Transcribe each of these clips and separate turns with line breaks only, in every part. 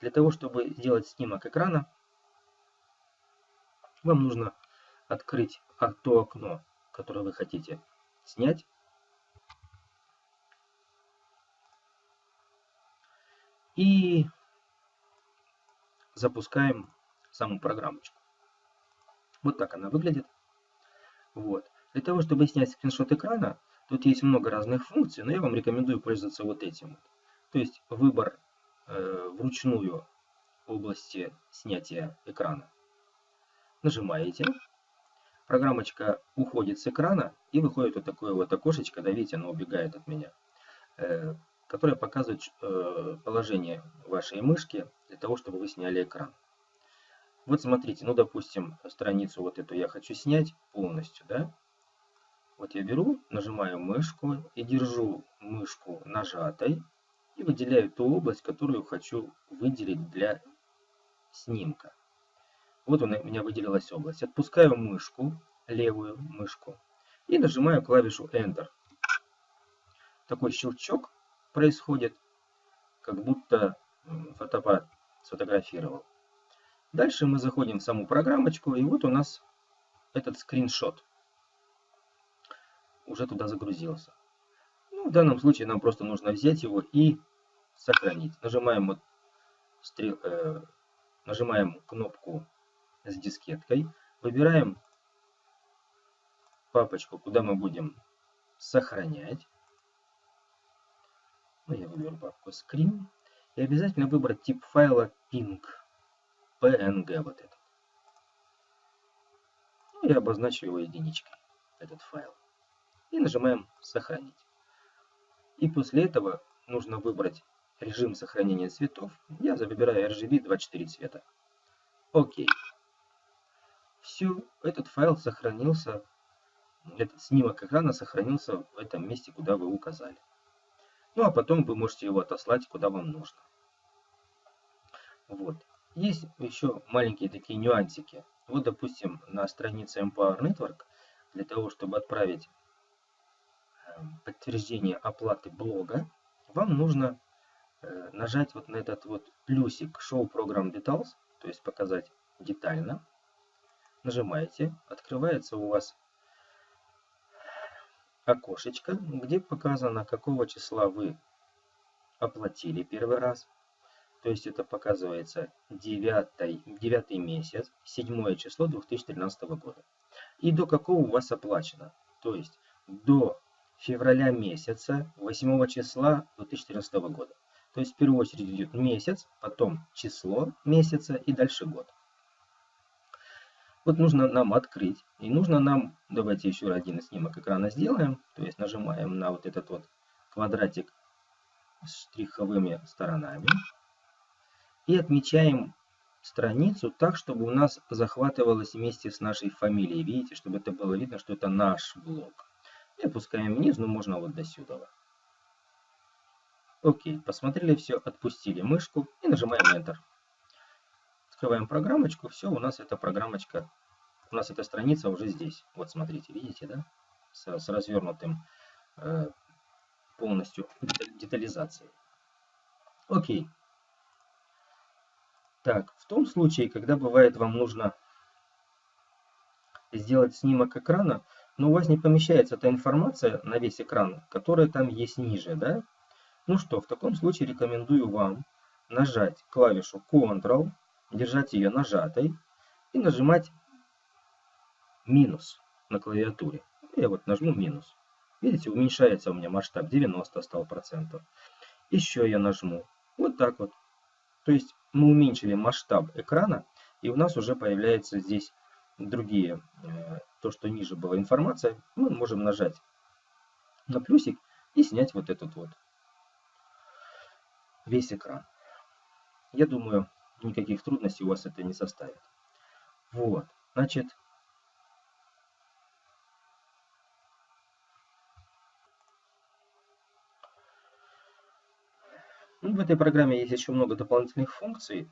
Для того, чтобы сделать снимок экрана, вам нужно открыть то окно, которое вы хотите снять. И запускаем саму программочку. Вот так она выглядит. Вот. Для того, чтобы снять скриншот экрана, тут есть много разных функций, но я вам рекомендую пользоваться вот этим. То есть выбор вручную области снятия экрана. Нажимаете. Программочка уходит с экрана и выходит вот такое вот окошечко, да, видите, оно убегает от меня, э, которое показывает э, положение вашей мышки для того, чтобы вы сняли экран. Вот смотрите, ну допустим, страницу вот эту я хочу снять полностью, да. Вот я беру, нажимаю мышку и держу мышку нажатой и выделяю ту область, которую хочу выделить для снимка. Вот у меня выделилась область. Отпускаю мышку, левую мышку, и нажимаю клавишу Enter. Такой щелчок происходит, как будто фотоаппарат сфотографировал. Дальше мы заходим в саму программочку, и вот у нас этот скриншот уже туда загрузился. Ну, в данном случае нам просто нужно взять его и сохранить. Нажимаем, вот, стрел, э, нажимаем кнопку с дискеткой, выбираем папочку, куда мы будем сохранять. Ну, я выберу папку Screen. И обязательно выбрать тип файла PNG. PNG вот этот. Ну, я обозначу его единичкой, этот файл. И нажимаем «Сохранить». И после этого нужно выбрать режим сохранения цветов. Я выбираю RGB 24 цвета. Окей. Все, этот файл сохранился, этот снимок экрана сохранился в этом месте, куда вы указали. Ну а потом вы можете его отослать, куда вам нужно. Вот. Есть еще маленькие такие нюансики. Вот, допустим, на странице Empower Network, для того, чтобы отправить эм, подтверждение оплаты блога, вам нужно нажать вот на этот вот плюсик Show Program Details, то есть показать детально. Нажимаете, открывается у вас окошечко, где показано, какого числа вы оплатили первый раз, то есть это показывается 9, 9 месяц, 7 число 2013 года. И до какого у вас оплачено. То есть до февраля месяца 8 числа 2014 года. То есть в первую очередь идет месяц, потом число месяца и дальше год. Вот нужно нам открыть. И нужно нам, давайте еще один снимок экрана сделаем. То есть нажимаем на вот этот вот квадратик с штриховыми сторонами и отмечаем страницу так, чтобы у нас захватывалось вместе с нашей фамилией. Видите, чтобы это было видно, что это наш блок. И опускаем вниз, ну можно вот до сюда. Окей, посмотрели все, отпустили мышку и нажимаем Enter. Открываем программочку, все, у нас эта программочка, у нас эта страница уже здесь. Вот смотрите, видите, да? С, с развернутым э, полностью детализацией. Окей. Так, в том случае, когда бывает вам нужно сделать снимок экрана, но у вас не помещается та информация на весь экран, которая там есть ниже, да? Ну что, в таком случае рекомендую вам нажать клавишу Ctrl, держать ее нажатой и нажимать минус на клавиатуре. Я вот нажму минус. Видите, уменьшается у меня масштаб 90 стал процентов. Еще я нажму. Вот так вот. То есть мы уменьшили масштаб экрана, и у нас уже появляется здесь другие, э, то, что ниже была информация, мы можем нажать на плюсик и снять вот этот вот весь экран. Я думаю, никаких трудностей у вас это не составит. Вот, значит, Ну, в этой программе есть еще много дополнительных функций.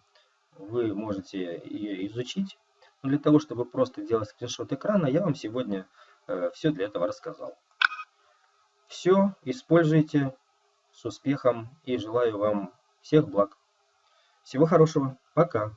Вы можете ее изучить. Но для того, чтобы просто делать скриншот экрана, я вам сегодня э, все для этого рассказал. Все используйте с успехом и желаю вам всех благ. Всего хорошего. Пока.